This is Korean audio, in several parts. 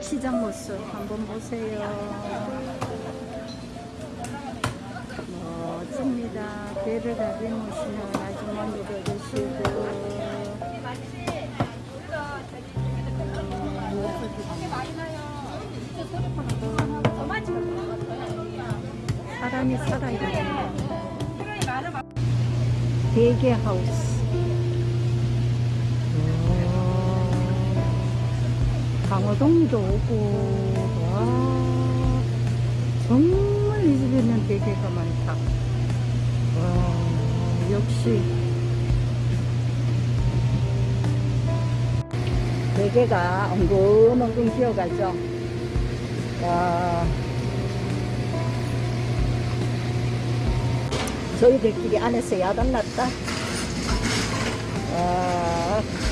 시장 모습 한번 보세요. 멋집니다. 배를 다리무시는 아주머니도 계시고. 사람이 살아있네. 대게 하우스. 강호동도 오고, 와, 정말 이 집에는 대게가 많다. 와, 역시. 대게가 엉금엉금 기어가죠. 와. 저희들끼리 안에서 야단났다. 와.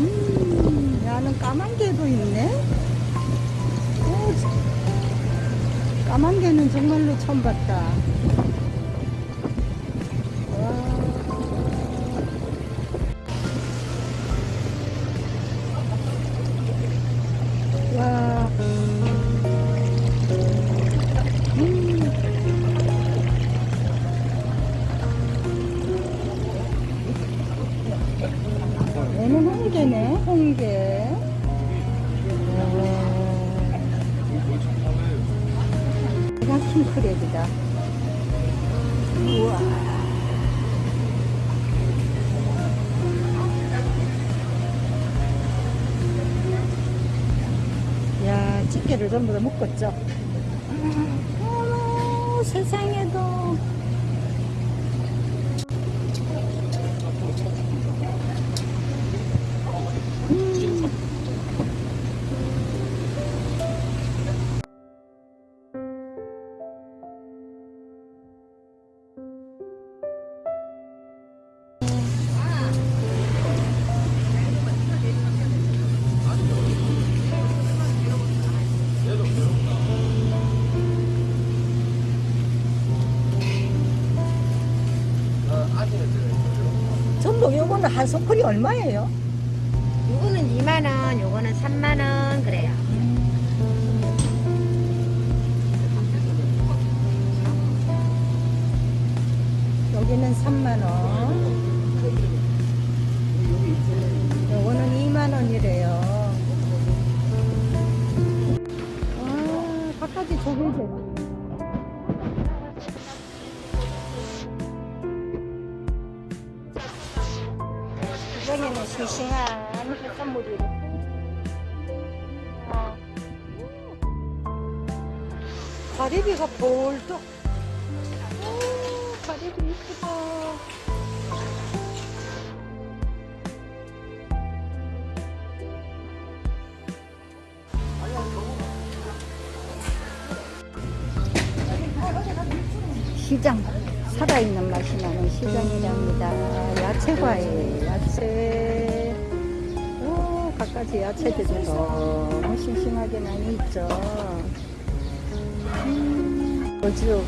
음, 야는 까만 개도 있네. 오, 까만 개는 정말로 처음 봤다. 얘는 홍게네, 홍게. 얘가 킹크랩이다. 우와. 야, 집게를 전부 다 묶었죠. 어머, 세상에 전복 요거는 한 소쿠리 얼마예요? 요거는 2만원, 요거는 3만원, 그래요. 여기는 3만원. 요거는 2만원이래요. 와, 바깥이 조개제. 시장에는 싱싱한 이렇게. 아. 가리비가. 오, 가리비 이쁘다. 시장 살아있는 맛이 나는 시장이랍니다. 야채과일, 야채. 오, 갖가지 야채들이 너무 싱싱하게 많이 있죠. 음, 여주.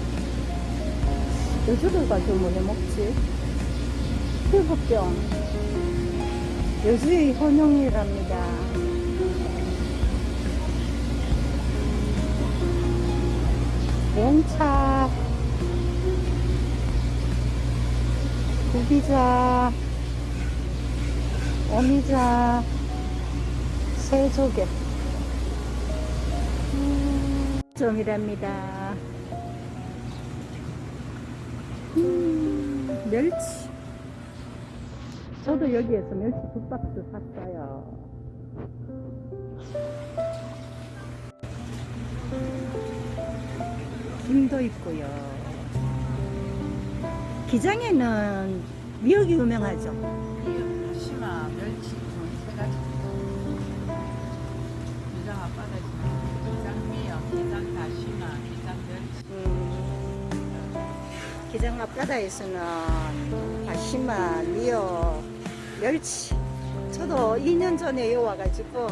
여주를 가지고 뭐해 먹지? 피부병. 여주의 혼용이랍니다. 몽차. 구비자, 어미자, 새조개. 음, 점이랍니다. 음, 멸치. 저도 여기에서 멸치 두 박스 샀어요. 김도 있고요. 기장에는 미역이 유명하죠. 심화, 멸치 세 가지. 기장 앞바다지. 기장 미역, 기장 다시마, 기장 멸치. 음, 기장 앞바다에서는 다시마, 미역, 멸치. 저도 2년 전에 와가지고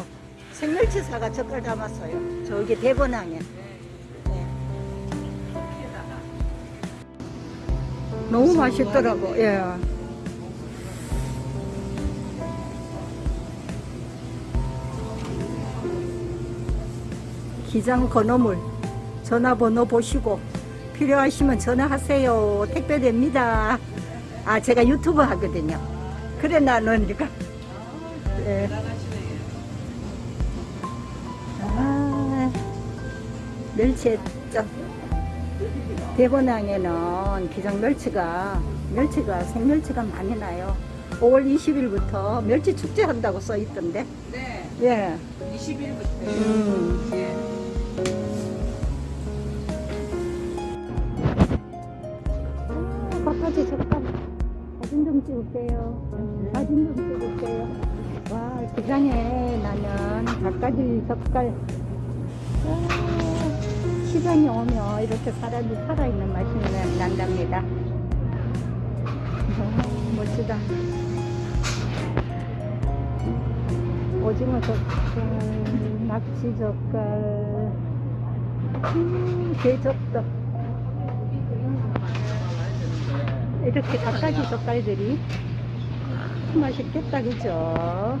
생멸치 사가 젓갈 담았어요. 저기 대번항에. 너무 맛있더라고. 예. 기장 건어물 전화번호 보시고 필요하시면 전화하세요. 택배됩니다. 아 제가 유튜브 하거든요. 그래 나는 그러니까 예. 아, 멸치했죠. 대본항에는 기장 멸치가 멸치가 생멸치가 많이 나요. 5월 20일부터 멸치 축제 한다고 써 있던데. 네, 예. 20일부터. 음. 예. 바깥에 잠깐 사진 좀 찍을게요. 사진 좀 찍을게요. 와, 기장에 나는 닭가지 젓갈. 아, 시장에 오면 이렇게 사람이 살아있는 맛이 나- 난답니다. 아, 멋지다. 오징어 젓갈, 낙지 젓갈, 음, 게젓도. 이렇게 닭가지 젓갈들이 맛있겠다, 그죠?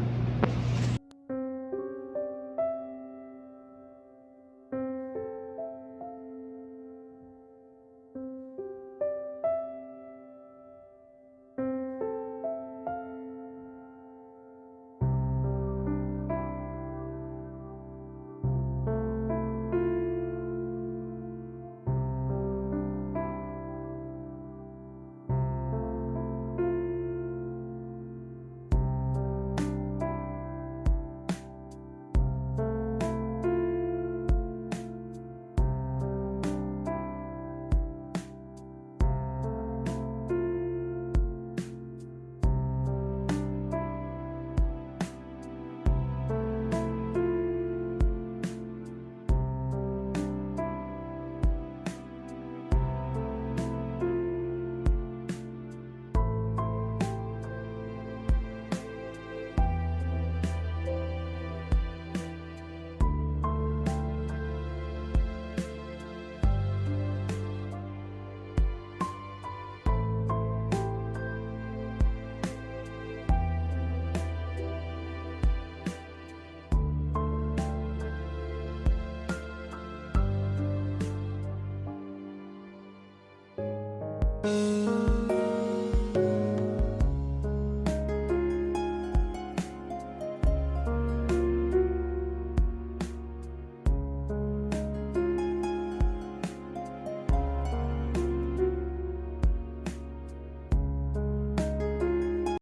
네.